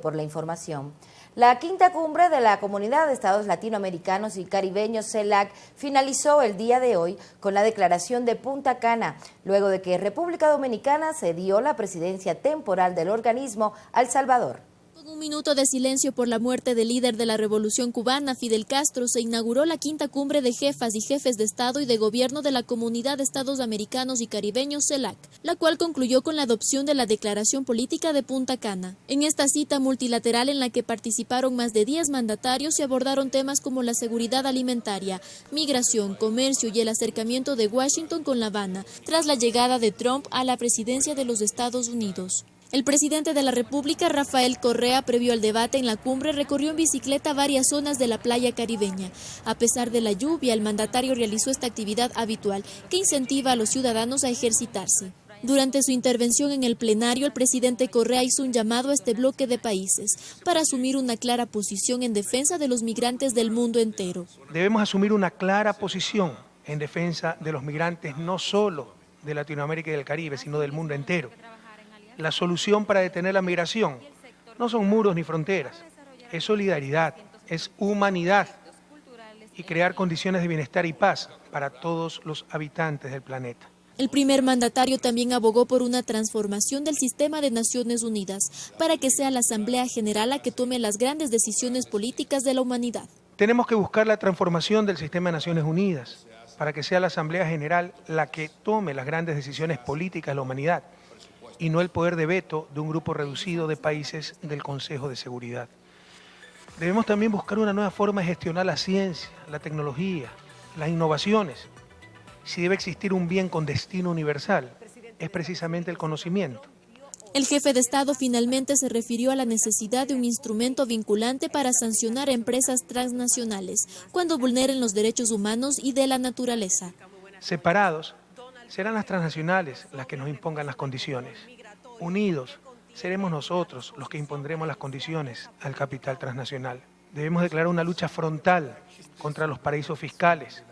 por la información. La quinta cumbre de la Comunidad de Estados Latinoamericanos y Caribeños CELAC finalizó el día de hoy con la declaración de Punta Cana, luego de que República Dominicana cedió la presidencia temporal del organismo al Salvador. Con un minuto de silencio por la muerte del líder de la revolución cubana, Fidel Castro, se inauguró la quinta cumbre de jefas y jefes de Estado y de Gobierno de la Comunidad de Estados Americanos y Caribeños, CELAC, la cual concluyó con la adopción de la Declaración Política de Punta Cana. En esta cita multilateral en la que participaron más de 10 mandatarios se abordaron temas como la seguridad alimentaria, migración, comercio y el acercamiento de Washington con La Habana, tras la llegada de Trump a la presidencia de los Estados Unidos. El presidente de la República, Rafael Correa, previo al debate en la cumbre, recorrió en bicicleta varias zonas de la playa caribeña. A pesar de la lluvia, el mandatario realizó esta actividad habitual que incentiva a los ciudadanos a ejercitarse. Durante su intervención en el plenario, el presidente Correa hizo un llamado a este bloque de países para asumir una clara posición en defensa de los migrantes del mundo entero. Debemos asumir una clara posición en defensa de los migrantes no solo de Latinoamérica y del Caribe, sino del mundo entero la solución para detener la migración no son muros ni fronteras, es solidaridad, es humanidad y crear condiciones de bienestar y paz para todos los habitantes del planeta. El primer mandatario también abogó por una transformación del sistema de Naciones Unidas para que sea la Asamblea General la que tome las grandes decisiones políticas de la humanidad. Tenemos que buscar la transformación del sistema de Naciones Unidas para que sea la Asamblea General la que tome las grandes decisiones políticas de la humanidad y no el poder de veto de un grupo reducido de países del Consejo de Seguridad. Debemos también buscar una nueva forma de gestionar la ciencia, la tecnología, las innovaciones. Si debe existir un bien con destino universal, es precisamente el conocimiento. El jefe de Estado finalmente se refirió a la necesidad de un instrumento vinculante para sancionar a empresas transnacionales cuando vulneren los derechos humanos y de la naturaleza. Separados, serán las transnacionales las que nos impongan las condiciones. Unidos, seremos nosotros los que impondremos las condiciones al capital transnacional. Debemos declarar una lucha frontal contra los paraísos fiscales,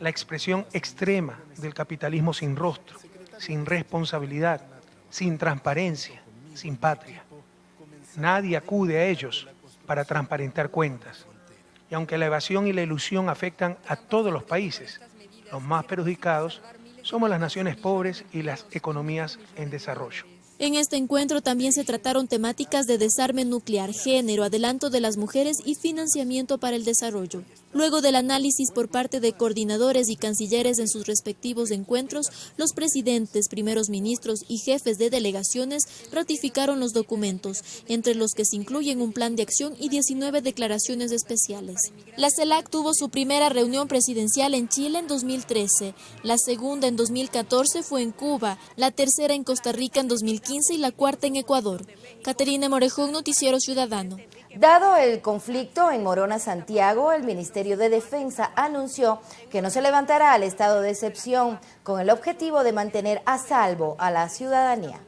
la expresión extrema del capitalismo sin rostro, sin responsabilidad, sin transparencia, sin patria. Nadie acude a ellos para transparentar cuentas. Y aunque la evasión y la ilusión afectan a todos los países, los más perjudicados somos las naciones pobres y las economías en desarrollo. En este encuentro también se trataron temáticas de desarme nuclear, género, adelanto de las mujeres y financiamiento para el desarrollo. Luego del análisis por parte de coordinadores y cancilleres en sus respectivos encuentros, los presidentes, primeros ministros y jefes de delegaciones ratificaron los documentos, entre los que se incluyen un plan de acción y 19 declaraciones especiales. La CELAC tuvo su primera reunión presidencial en Chile en 2013, la segunda en 2014 fue en Cuba, la tercera en Costa Rica en 2015 y la cuarta en Ecuador. Caterina Morejón, Noticiero Ciudadano. Dado el conflicto en Morona, Santiago, el Ministerio de Defensa anunció que no se levantará al estado de excepción con el objetivo de mantener a salvo a la ciudadanía.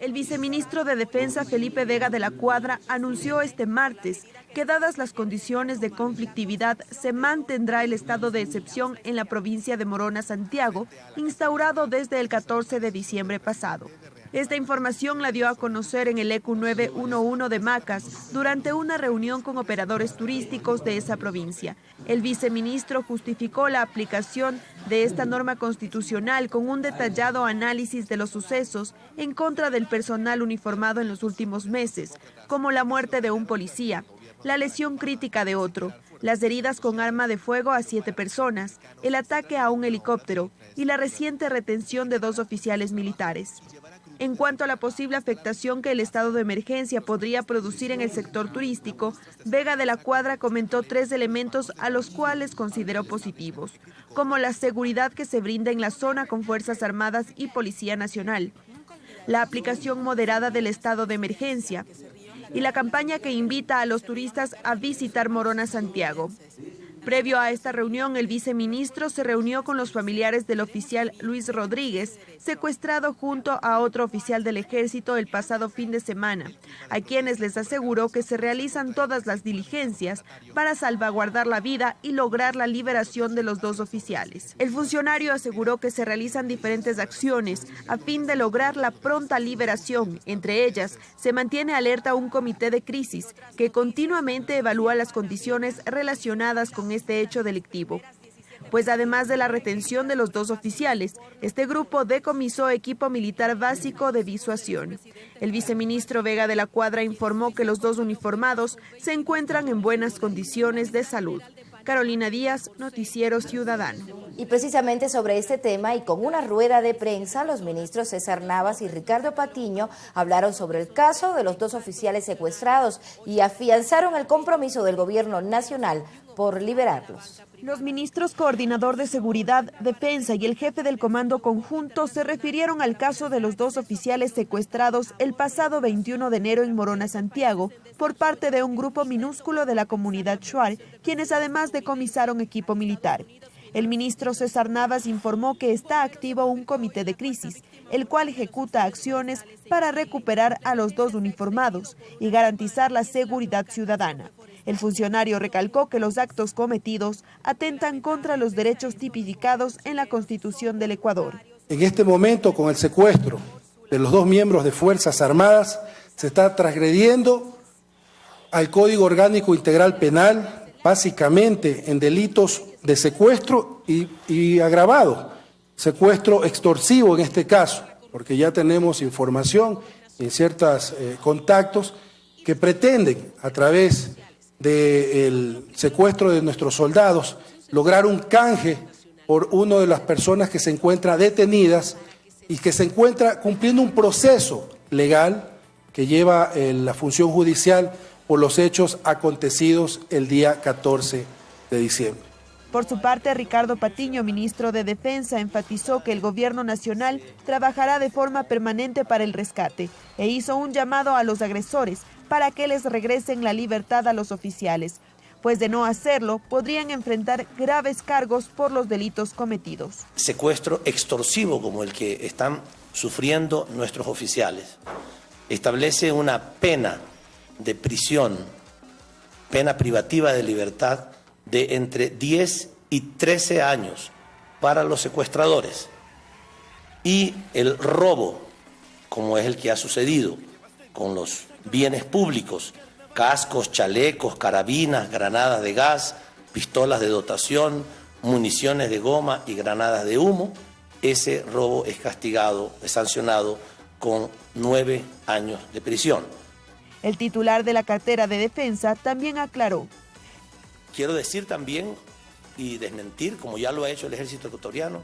El viceministro de Defensa, Felipe Vega de la Cuadra, anunció este martes que dadas las condiciones de conflictividad se mantendrá el estado de excepción en la provincia de Morona, Santiago, instaurado desde el 14 de diciembre pasado. Esta información la dio a conocer en el ECU 911 de Macas durante una reunión con operadores turísticos de esa provincia. El viceministro justificó la aplicación de esta norma constitucional con un detallado análisis de los sucesos en contra del personal uniformado en los últimos meses, como la muerte de un policía, la lesión crítica de otro, las heridas con arma de fuego a siete personas, el ataque a un helicóptero y la reciente retención de dos oficiales militares. En cuanto a la posible afectación que el estado de emergencia podría producir en el sector turístico, Vega de la Cuadra comentó tres elementos a los cuales consideró positivos, como la seguridad que se brinda en la zona con Fuerzas Armadas y Policía Nacional, la aplicación moderada del estado de emergencia y la campaña que invita a los turistas a visitar Morona Santiago. Previo a esta reunión, el viceministro se reunió con los familiares del oficial Luis Rodríguez, secuestrado junto a otro oficial del ejército el pasado fin de semana, a quienes les aseguró que se realizan todas las diligencias para salvaguardar la vida y lograr la liberación de los dos oficiales. El funcionario aseguró que se realizan diferentes acciones a fin de lograr la pronta liberación. Entre ellas, se mantiene alerta un comité de crisis que continuamente evalúa las condiciones relacionadas con este hecho delictivo. Pues además de la retención de los dos oficiales, este grupo decomisó equipo militar básico de disuasión. El viceministro Vega de la Cuadra informó que los dos uniformados se encuentran en buenas condiciones de salud. Carolina Díaz, Noticiero Ciudadano. Y precisamente sobre este tema y con una rueda de prensa, los ministros César Navas y Ricardo Patiño hablaron sobre el caso de los dos oficiales secuestrados y afianzaron el compromiso del gobierno nacional por liberarlos. Los ministros coordinador de Seguridad, Defensa y el jefe del Comando Conjunto se refirieron al caso de los dos oficiales secuestrados el pasado 21 de enero en Morona, Santiago, por parte de un grupo minúsculo de la comunidad Shuar, quienes además decomisaron equipo militar. El ministro César Navas informó que está activo un comité de crisis, el cual ejecuta acciones para recuperar a los dos uniformados y garantizar la seguridad ciudadana. El funcionario recalcó que los actos cometidos atentan contra los derechos tipificados en la Constitución del Ecuador. En este momento, con el secuestro de los dos miembros de Fuerzas Armadas, se está transgrediendo al Código Orgánico Integral Penal, básicamente en delitos de secuestro y, agravado, secuestro extorsivo en este caso, porque ya tenemos información en ciertos eh, contactos que pretenden a través del secuestro de nuestros soldados, lograr un canje por una de las personas que se encuentra detenidas y que se encuentra cumpliendo un proceso legal que lleva eh, la función judicial por los hechos acontecidos el día 14 de diciembre. Por su parte, Ricardo Patiño, ministro de Defensa, enfatizó que el gobierno nacional trabajará de forma permanente para el rescate e hizo un llamado a los agresores para que les regresen la libertad a los oficiales, pues de no hacerlo podrían enfrentar graves cargos por los delitos cometidos. Secuestro extorsivo como el que están sufriendo nuestros oficiales establece una pena de prisión, pena privativa de libertad de entre 10 y 13 años para los secuestradores y el robo, como es el que ha sucedido con los bienes públicos, cascos, chalecos, carabinas, granadas de gas, pistolas de dotación, municiones de goma y granadas de humo, ese robo es castigado, es sancionado con nueve años de prisión. El titular de la cartera de defensa también aclaró. Quiero decir también y desmentir, como ya lo ha hecho el ejército ecuatoriano,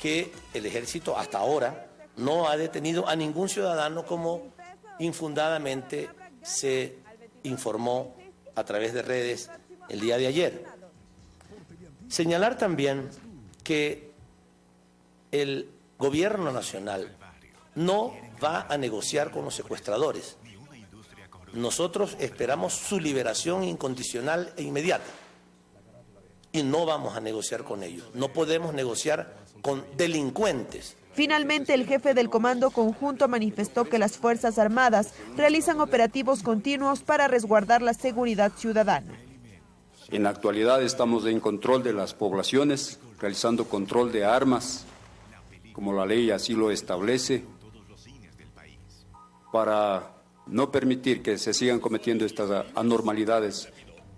que el ejército hasta ahora no ha detenido a ningún ciudadano como infundadamente se informó a través de redes el día de ayer. Señalar también que el gobierno nacional no va a negociar con los secuestradores. Nosotros esperamos su liberación incondicional e inmediata y no vamos a negociar con ellos. No podemos negociar con delincuentes Finalmente, el jefe del Comando Conjunto manifestó que las Fuerzas Armadas realizan operativos continuos para resguardar la seguridad ciudadana. En la actualidad estamos en control de las poblaciones, realizando control de armas, como la ley así lo establece, para no permitir que se sigan cometiendo estas anormalidades,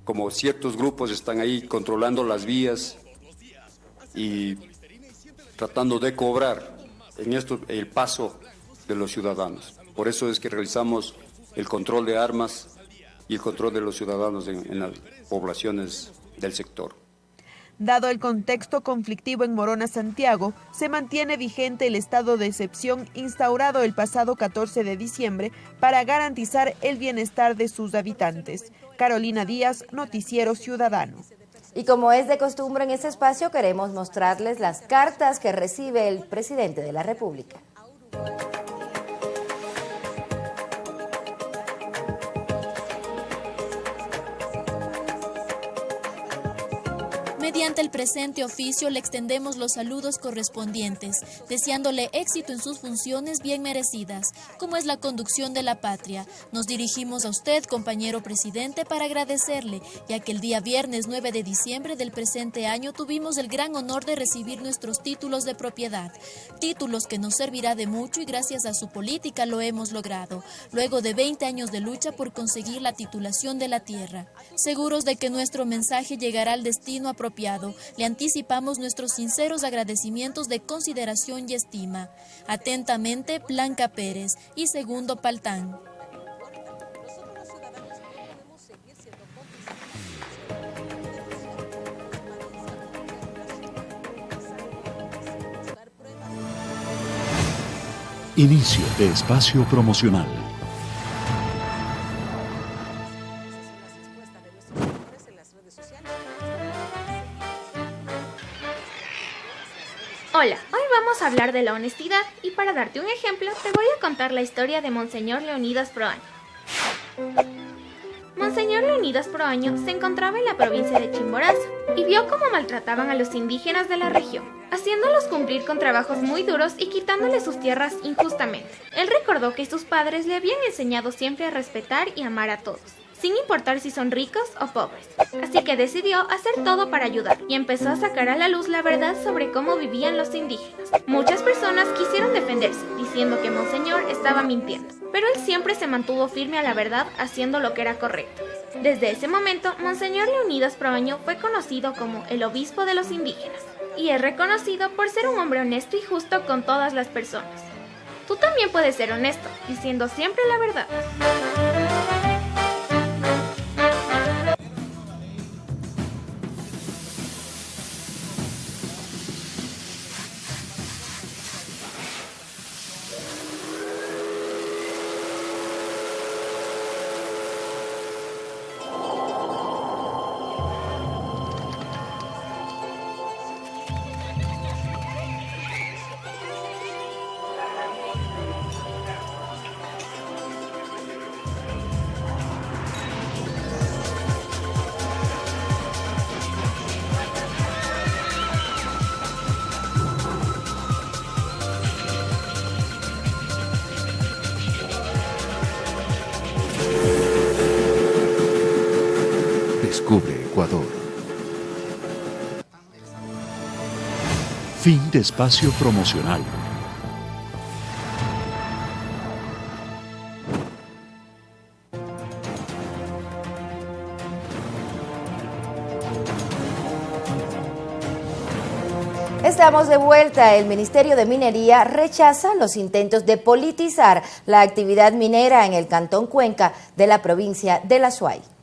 como ciertos grupos están ahí controlando las vías y tratando de cobrar en esto el paso de los ciudadanos. Por eso es que realizamos el control de armas y el control de los ciudadanos en, las poblaciones del sector. Dado el contexto conflictivo en Morona, Santiago, se mantiene vigente el estado de excepción instaurado el pasado 14 de diciembre para garantizar el bienestar de sus habitantes. Carolina Díaz, Noticiero Ciudadano. Y como es de costumbre en este espacio, queremos mostrarles las cartas que recibe el presidente de la República. Mediante el presente oficio le extendemos los saludos correspondientes, deseándole éxito en sus funciones bien merecidas, como es la conducción de la patria. Nos dirigimos a usted, compañero presidente, para agradecerle, ya que el día viernes 9 de diciembre del presente año tuvimos el gran honor de recibir nuestros títulos de propiedad, títulos que nos servirá de mucho y gracias a su política lo hemos logrado, luego de 20 años de lucha por conseguir la titulación de la tierra. Seguros de que nuestro mensaje llegará al destino apropiado le anticipamos nuestros sinceros agradecimientos de consideración y estima. Atentamente, Blanca Pérez y Segundo Paltán. Inicio de espacio promocional. Hola, hoy vamos a hablar de la honestidad y para darte un ejemplo te voy a contar la historia de Monseñor Leonidas Proaño. Monseñor Leonidas Proaño se encontraba en la provincia de Chimborazo y vio cómo maltrataban a los indígenas de la región, haciéndolos cumplir con trabajos muy duros y quitándoles sus tierras injustamente. Él recordó que sus padres le habían enseñado siempre a respetar y amar a todos sin importar si son ricos o pobres. Así que decidió hacer todo para ayudar y empezó a sacar a la luz la verdad sobre cómo vivían los indígenas. Muchas personas quisieron defenderse, diciendo que Monseñor estaba mintiendo, pero él siempre se mantuvo firme a la verdad haciendo lo que era correcto. Desde ese momento, Monseñor Leonidas Proaño fue conocido como el obispo de los indígenas y es reconocido por ser un hombre honesto y justo con todas las personas. Tú también puedes ser honesto, diciendo siempre la verdad. Espacio promocional. Estamos de vuelta. El Ministerio de Minería rechaza los intentos de politizar la actividad minera en el Cantón Cuenca de la provincia de La Suay.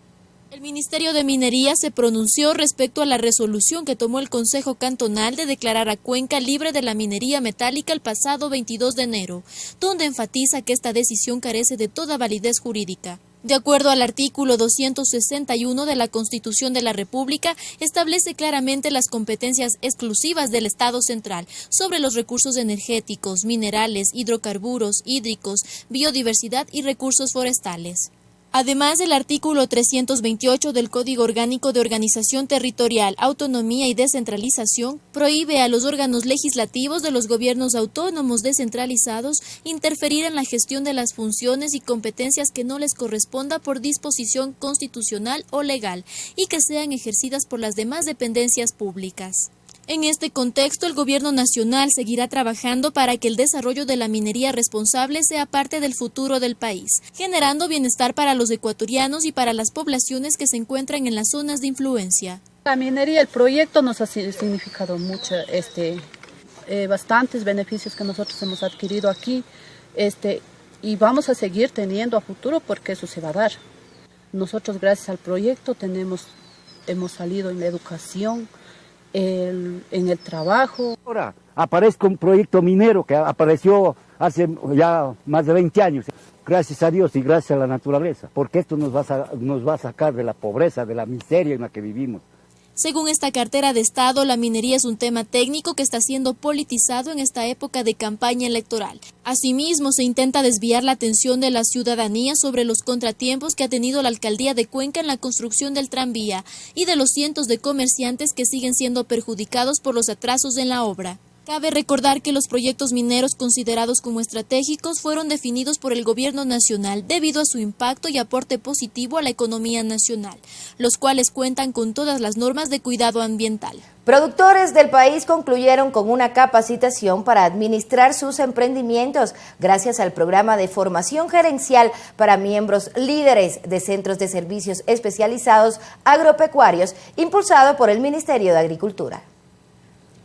El Ministerio de Minería se pronunció respecto a la resolución que tomó el Consejo Cantonal de declarar a Cuenca libre de la minería metálica el pasado 22 de enero, donde enfatiza que esta decisión carece de toda validez jurídica. De acuerdo al artículo 261 de la Constitución de la República, establece claramente las competencias exclusivas del Estado central sobre los recursos energéticos, minerales, hidrocarburos, hídricos, biodiversidad y recursos forestales. Además, el artículo 328 del Código Orgánico de Organización Territorial, Autonomía y Descentralización prohíbe a los órganos legislativos de los gobiernos autónomos descentralizados interferir en la gestión de las funciones y competencias que no les corresponda por disposición constitucional o legal y que sean ejercidas por las demás dependencias públicas. En este contexto, el Gobierno Nacional seguirá trabajando para que el desarrollo de la minería responsable sea parte del futuro del país, generando bienestar para los ecuatorianos y para las poblaciones que se encuentran en las zonas de influencia. La minería, el proyecto nos ha significado mucho, este, eh, bastantes beneficios que nosotros hemos adquirido aquí este, y vamos a seguir teniendo a futuro porque eso se va a dar. Nosotros gracias al proyecto tenemos, hemos salido en la educación, el, en el trabajo. Ahora aparezca un proyecto minero que apareció hace ya más de 20 años. Gracias a Dios y gracias a la naturaleza, porque esto nos va a, nos va a sacar de la pobreza, de la miseria en la que vivimos. Según esta cartera de Estado, la minería es un tema técnico que está siendo politizado en esta época de campaña electoral. Asimismo, se intenta desviar la atención de la ciudadanía sobre los contratiempos que ha tenido la alcaldía de Cuenca en la construcción del tranvía y de los cientos de comerciantes que siguen siendo perjudicados por los atrasos en la obra. Cabe recordar que los proyectos mineros considerados como estratégicos fueron definidos por el gobierno nacional debido a su impacto y aporte positivo a la economía nacional, los cuales cuentan con todas las normas de cuidado ambiental. Productores del país concluyeron con una capacitación para administrar sus emprendimientos gracias al programa de formación gerencial para miembros líderes de centros de servicios especializados agropecuarios impulsado por el Ministerio de Agricultura.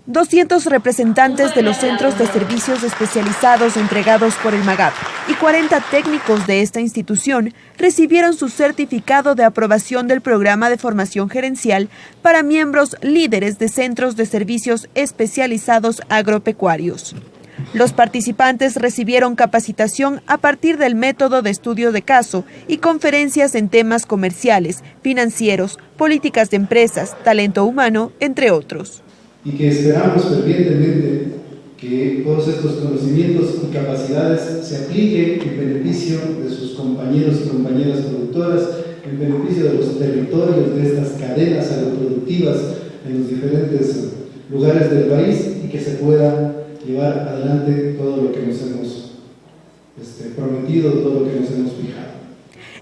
200 representantes de los centros de servicios especializados entregados por el MAGAP y 40 técnicos de esta institución recibieron su certificado de aprobación del programa de formación gerencial para miembros líderes de centros de servicios especializados agropecuarios. Los participantes recibieron capacitación a partir del método de estudio de caso y conferencias en temas comerciales, financieros, políticas de empresas, talento humano, entre otros y que esperamos fervientemente que todos estos conocimientos y capacidades se apliquen en beneficio de sus compañeros y compañeras productoras, en beneficio de los territorios de estas cadenas agroproductivas en los diferentes lugares del país y que se pueda llevar adelante todo lo que nos hemos este, prometido, todo lo que nos hemos fijado.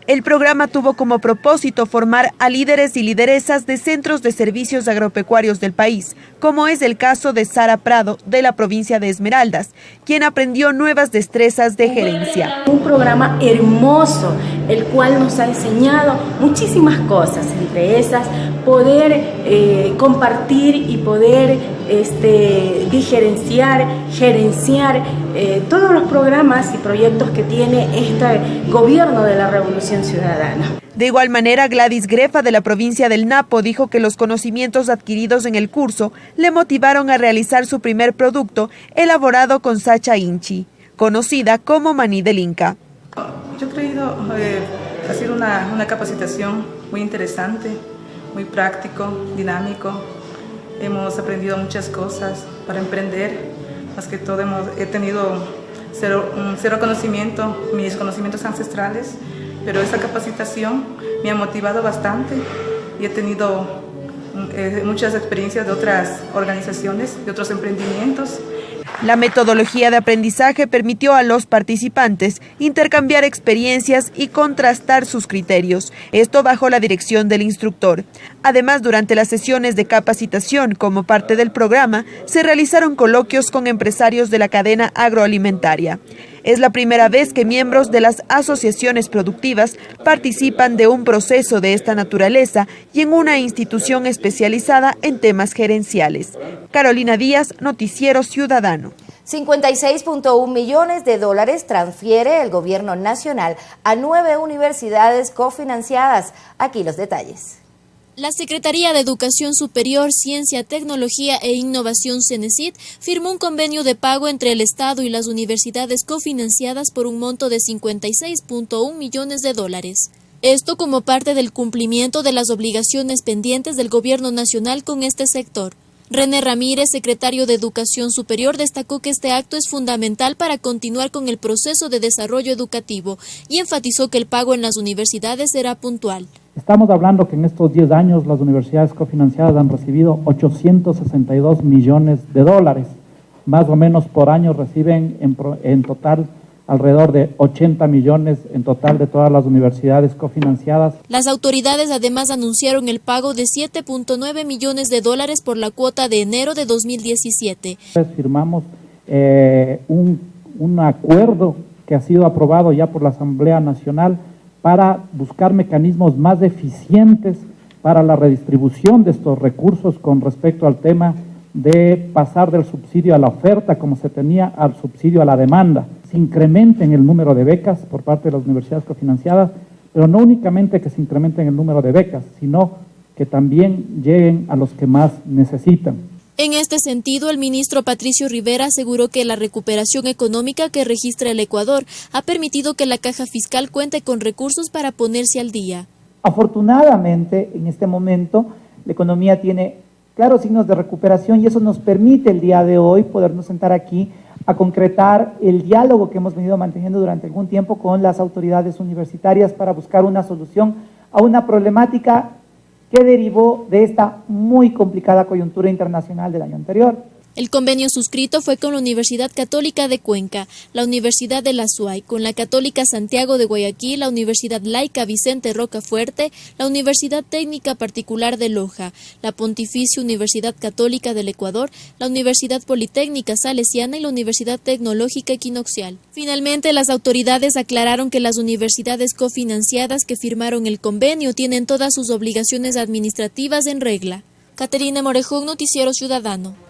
El programa tuvo como propósito formar a líderes y lideresas de centros de servicios agropecuarios del país, como es el caso de Sara Prado, de la provincia de Esmeraldas, quien aprendió nuevas destrezas de gerencia. Un programa hermoso, el cual nos ha enseñado muchísimas cosas, entre esas poder eh, compartir y poder este, diferenciar, gerenciar eh, todos los programas y proyectos que tiene este gobierno de la Revolución Ciudadana. De igual manera, Gladys Grefa de la provincia del Napo dijo que los conocimientos adquiridos en el curso le motivaron a realizar su primer producto elaborado con Sacha Inchi, conocida como maní del Inca. Yo he creído eh, hacer una, una capacitación muy interesante, muy práctico, dinámico. Hemos aprendido muchas cosas para emprender, más que todo he tenido cero, cero conocimiento, mis conocimientos ancestrales, pero esa capacitación me ha motivado bastante y he tenido eh, muchas experiencias de otras organizaciones, de otros emprendimientos. La metodología de aprendizaje permitió a los participantes intercambiar experiencias y contrastar sus criterios, esto bajo la dirección del instructor. Además, durante las sesiones de capacitación como parte del programa, se realizaron coloquios con empresarios de la cadena agroalimentaria. Es la primera vez que miembros de las asociaciones productivas participan de un proceso de esta naturaleza y en una institución especializada en temas gerenciales. Carolina Díaz, Noticiero Ciudadano. 56.1 millones de dólares transfiere el gobierno nacional a nueve universidades cofinanciadas. Aquí los detalles. La Secretaría de Educación Superior, Ciencia, Tecnología e Innovación CENESID firmó un convenio de pago entre el Estado y las universidades cofinanciadas por un monto de 56.1 millones de dólares. Esto como parte del cumplimiento de las obligaciones pendientes del Gobierno Nacional con este sector. René Ramírez, secretario de Educación Superior, destacó que este acto es fundamental para continuar con el proceso de desarrollo educativo y enfatizó que el pago en las universidades será puntual. Estamos hablando que en estos 10 años las universidades cofinanciadas han recibido 862 millones de dólares. Más o menos por año reciben en, en total alrededor de 80 millones en total de todas las universidades cofinanciadas. Las autoridades además anunciaron el pago de 7.9 millones de dólares por la cuota de enero de 2017. Firmamos eh, un, un acuerdo que ha sido aprobado ya por la Asamblea Nacional para buscar mecanismos más eficientes para la redistribución de estos recursos con respecto al tema de pasar del subsidio a la oferta como se tenía al subsidio a la demanda. Se incrementen el número de becas por parte de las universidades cofinanciadas, pero no únicamente que se incrementen el número de becas, sino que también lleguen a los que más necesitan. En este sentido, el ministro Patricio Rivera aseguró que la recuperación económica que registra el Ecuador ha permitido que la caja fiscal cuente con recursos para ponerse al día. Afortunadamente, en este momento, la economía tiene claros signos de recuperación y eso nos permite el día de hoy podernos sentar aquí a concretar el diálogo que hemos venido manteniendo durante algún tiempo con las autoridades universitarias para buscar una solución a una problemática que derivó de esta muy complicada coyuntura internacional del año anterior. El convenio suscrito fue con la Universidad Católica de Cuenca, la Universidad de la SUAY, con la Católica Santiago de Guayaquil, la Universidad Laica Vicente Rocafuerte, la Universidad Técnica Particular de Loja, la Pontificia Universidad Católica del Ecuador, la Universidad Politécnica Salesiana y la Universidad Tecnológica Equinoxial. Finalmente, las autoridades aclararon que las universidades cofinanciadas que firmaron el convenio tienen todas sus obligaciones administrativas en regla. Caterina Morejón, Noticiero Ciudadano.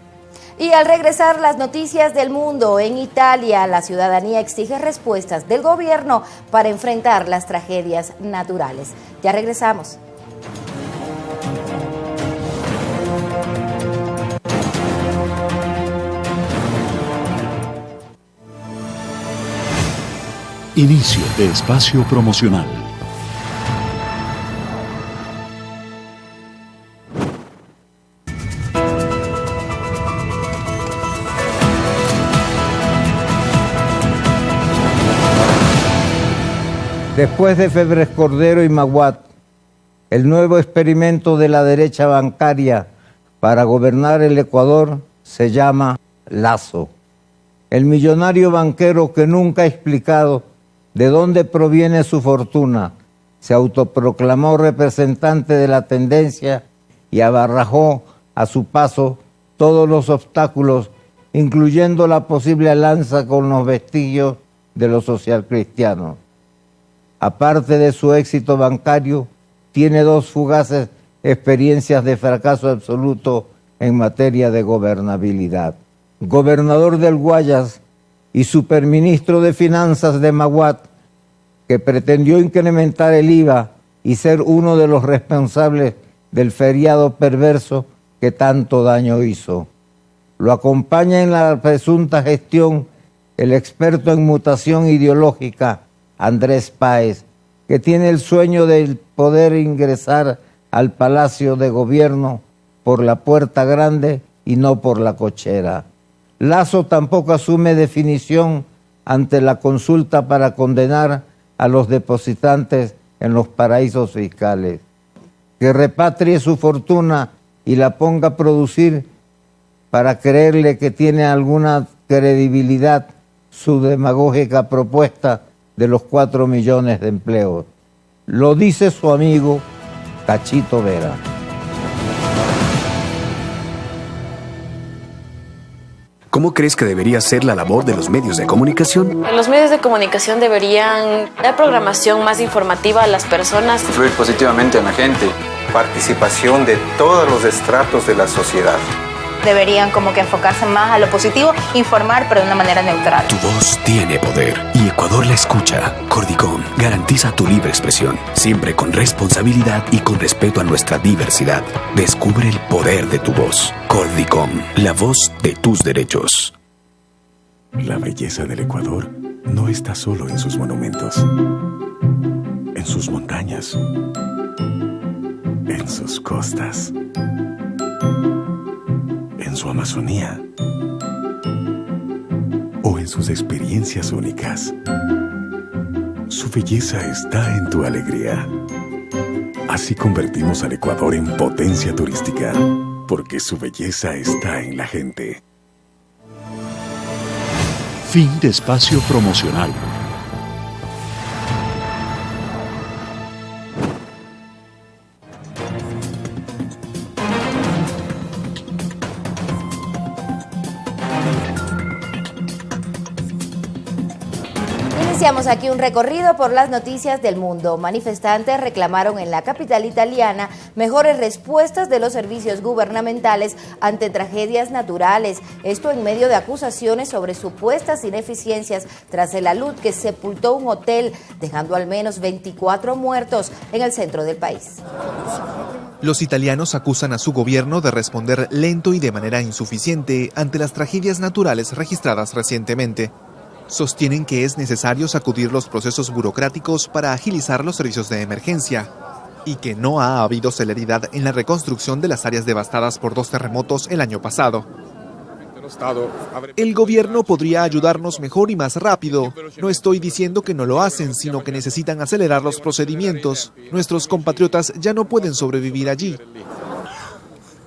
Y al regresar las noticias del mundo, en Italia la ciudadanía exige respuestas del gobierno para enfrentar las tragedias naturales. Ya regresamos. Inicio de espacio promocional. Después de Febres Cordero y Maguat, el nuevo experimento de la derecha bancaria para gobernar el Ecuador se llama Lazo. El millonario banquero que nunca ha explicado de dónde proviene su fortuna se autoproclamó representante de la tendencia y abarrajó a su paso todos los obstáculos, incluyendo la posible alianza con los vestigios de los socialcristianos aparte de su éxito bancario, tiene dos fugaces experiencias de fracaso absoluto en materia de gobernabilidad. Gobernador del Guayas y superministro de Finanzas de Maguat, que pretendió incrementar el IVA y ser uno de los responsables del feriado perverso que tanto daño hizo. Lo acompaña en la presunta gestión el experto en mutación ideológica Andrés Páez, que tiene el sueño de poder ingresar al Palacio de Gobierno por la puerta grande y no por la cochera. Lazo tampoco asume definición ante la consulta para condenar a los depositantes en los paraísos fiscales. Que repatrie su fortuna y la ponga a producir para creerle que tiene alguna credibilidad su demagógica propuesta de los cuatro millones de empleos. Lo dice su amigo Cachito Vera. ¿Cómo crees que debería ser la labor de los medios de comunicación? Los medios de comunicación deberían dar programación más informativa a las personas. Influir positivamente en la gente. Participación de todos los estratos de la sociedad deberían como que enfocarse más a lo positivo, informar, pero de una manera neutral. Tu voz tiene poder y Ecuador la escucha. Cordicom garantiza tu libre expresión, siempre con responsabilidad y con respeto a nuestra diversidad. Descubre el poder de tu voz. Cordicom, la voz de tus derechos. La belleza del Ecuador no está solo en sus monumentos, en sus montañas, en sus costas en su Amazonía o en sus experiencias únicas. Su belleza está en tu alegría. Así convertimos al Ecuador en potencia turística, porque su belleza está en la gente. Fin de espacio promocional. Aquí un recorrido por las noticias del mundo. Manifestantes reclamaron en la capital italiana mejores respuestas de los servicios gubernamentales ante tragedias naturales. Esto en medio de acusaciones sobre supuestas ineficiencias tras el alud que sepultó un hotel, dejando al menos 24 muertos en el centro del país. Los italianos acusan a su gobierno de responder lento y de manera insuficiente ante las tragedias naturales registradas recientemente. Sostienen que es necesario sacudir los procesos burocráticos para agilizar los servicios de emergencia. y que no ha habido celeridad en la reconstrucción de las áreas devastadas por dos terremotos el año pasado. El gobierno podría ayudarnos mejor y más rápido. No estoy diciendo que no lo hacen, sino que necesitan acelerar los procedimientos. Nuestros compatriotas ya no pueden sobrevivir allí.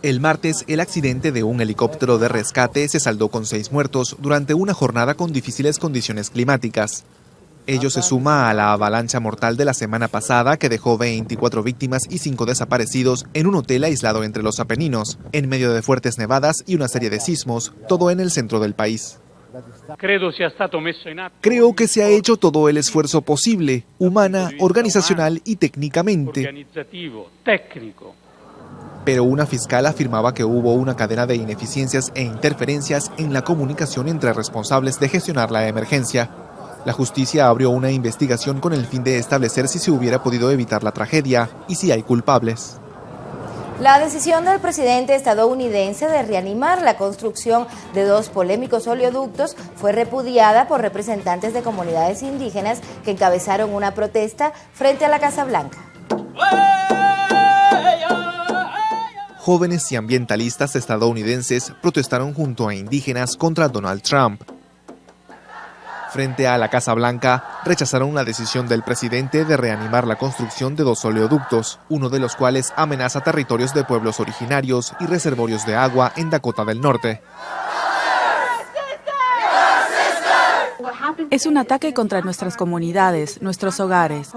El martes, el accidente de un helicóptero de rescate se saldó con seis muertos durante una jornada con difíciles condiciones climáticas. Ello se suma a la avalancha mortal de la semana pasada que dejó 24 víctimas y 5 desaparecidos en un hotel aislado entre los Apeninos, en medio de fuertes nevadas y una serie de sismos, todo en el centro del país. Creo que se ha hecho todo el esfuerzo posible, humana, organizacional y técnicamente. Pero una fiscal afirmaba que hubo una cadena de ineficiencias e interferencias en la comunicación entre responsables de gestionar la emergencia. La justicia abrió una investigación con el fin de establecer si se hubiera podido evitar la tragedia y si hay culpables. La decisión del presidente estadounidense de reanimar la construcción de dos polémicos oleoductos fue repudiada por representantes de comunidades indígenas que encabezaron una protesta frente a la Casa Blanca. Jóvenes y ambientalistas estadounidenses protestaron junto a indígenas contra Donald Trump. Frente a la Casa Blanca, rechazaron la decisión del presidente de reanimar la construcción de dos oleoductos, uno de los cuales amenaza territorios de pueblos originarios y reservorios de agua en Dakota del Norte. Es un ataque contra nuestras comunidades, nuestros hogares.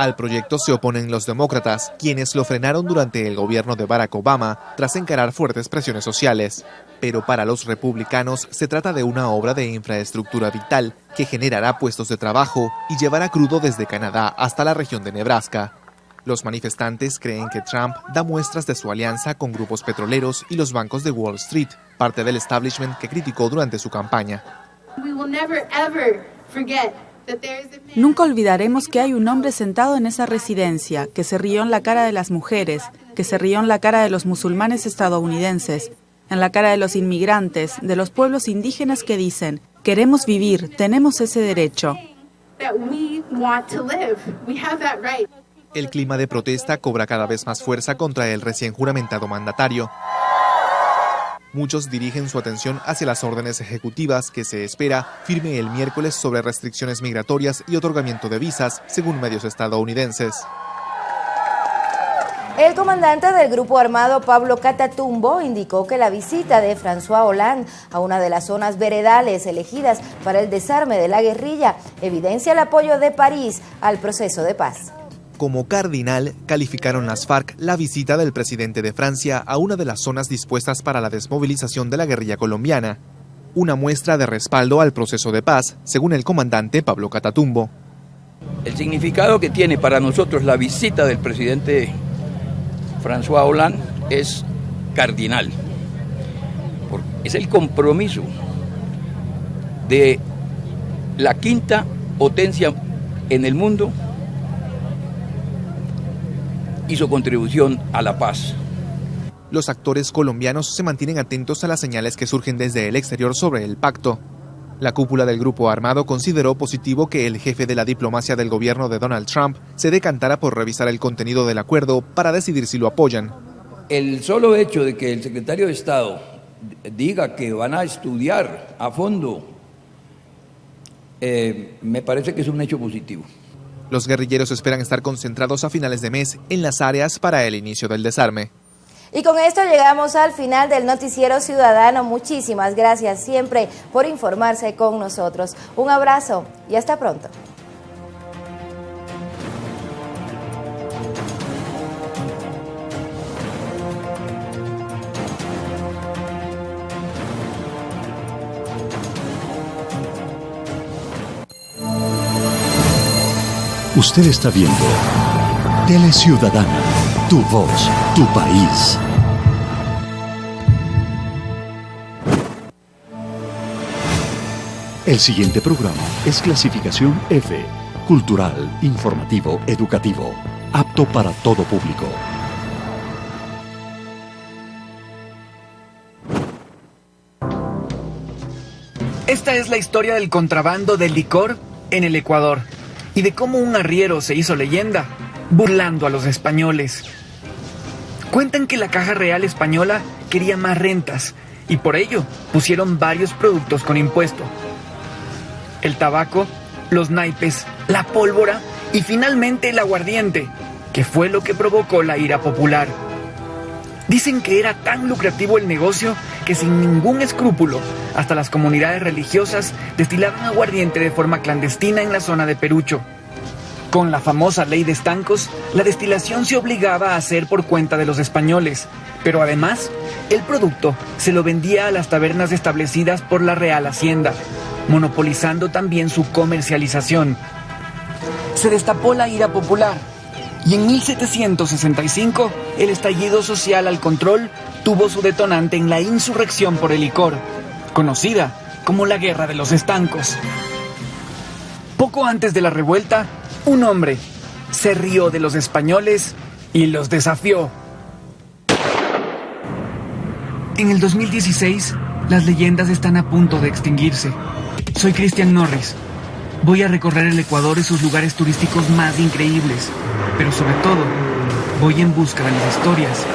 Al proyecto se oponen los demócratas, quienes lo frenaron durante el gobierno de Barack Obama tras encarar fuertes presiones sociales. Pero para los republicanos se trata de una obra de infraestructura vital que generará puestos de trabajo y llevará crudo desde Canadá hasta la región de Nebraska. Los manifestantes creen que Trump da muestras de su alianza con grupos petroleros y los bancos de Wall Street, parte del establishment que criticó durante su campaña. Nunca olvidaremos que hay un hombre sentado en esa residencia, que se rió en la cara de las mujeres, que se rió en la cara de los musulmanes estadounidenses, en la cara de los inmigrantes, de los pueblos indígenas que dicen, queremos vivir, tenemos ese derecho. El clima de protesta cobra cada vez más fuerza contra el recién juramentado mandatario. Muchos dirigen su atención hacia las órdenes ejecutivas que se espera firme el miércoles sobre restricciones migratorias y otorgamiento de visas, según medios estadounidenses. El comandante del grupo armado Pablo Catatumbo indicó que la visita de François Hollande a una de las zonas veredales elegidas para el desarme de la guerrilla evidencia el apoyo de París al proceso de paz como cardinal calificaron las FARC la visita del presidente de Francia a una de las zonas dispuestas para la desmovilización de la guerrilla colombiana, una muestra de respaldo al proceso de paz, según el comandante Pablo Catatumbo. El significado que tiene para nosotros la visita del presidente François Hollande es cardinal. Es el compromiso de la quinta potencia en el mundo y su contribución a la paz. Los actores colombianos se mantienen atentos a las señales que surgen desde el exterior sobre el pacto. La cúpula del grupo armado consideró positivo que el jefe de la diplomacia del gobierno de Donald Trump se decantara por revisar el contenido del acuerdo para decidir si lo apoyan. El solo hecho de que el secretario de Estado diga que van a estudiar a fondo, eh, me parece que es un hecho positivo. Los guerrilleros esperan estar concentrados a finales de mes en las áreas para el inicio del desarme. Y con esto llegamos al final del noticiero ciudadano. Muchísimas gracias siempre por informarse con nosotros. Un abrazo y hasta pronto. Usted está viendo Tele Ciudadana, tu voz, tu país. El siguiente programa es clasificación F, cultural, informativo, educativo, apto para todo público. Esta es la historia del contrabando del licor en el Ecuador y de cómo un arriero se hizo leyenda burlando a los españoles. Cuentan que la Caja Real Española quería más rentas y por ello pusieron varios productos con impuesto. El tabaco, los naipes, la pólvora y finalmente el aguardiente, que fue lo que provocó la ira popular. Dicen que era tan lucrativo el negocio sin ningún escrúpulo, hasta las comunidades religiosas destilaban aguardiente de forma clandestina en la zona de Perucho. Con la famosa ley de estancos, la destilación se obligaba a hacer por cuenta de los españoles, pero además, el producto se lo vendía a las tabernas establecidas por la Real Hacienda, monopolizando también su comercialización. Se destapó la ira popular y en 1765 el estallido social al control tuvo su detonante en la insurrección por el licor, conocida como la Guerra de los Estancos. Poco antes de la revuelta, un hombre se rió de los españoles y los desafió. En el 2016, las leyendas están a punto de extinguirse. Soy Christian Norris. Voy a recorrer el Ecuador y sus lugares turísticos más increíbles, pero sobre todo, voy en busca de las historias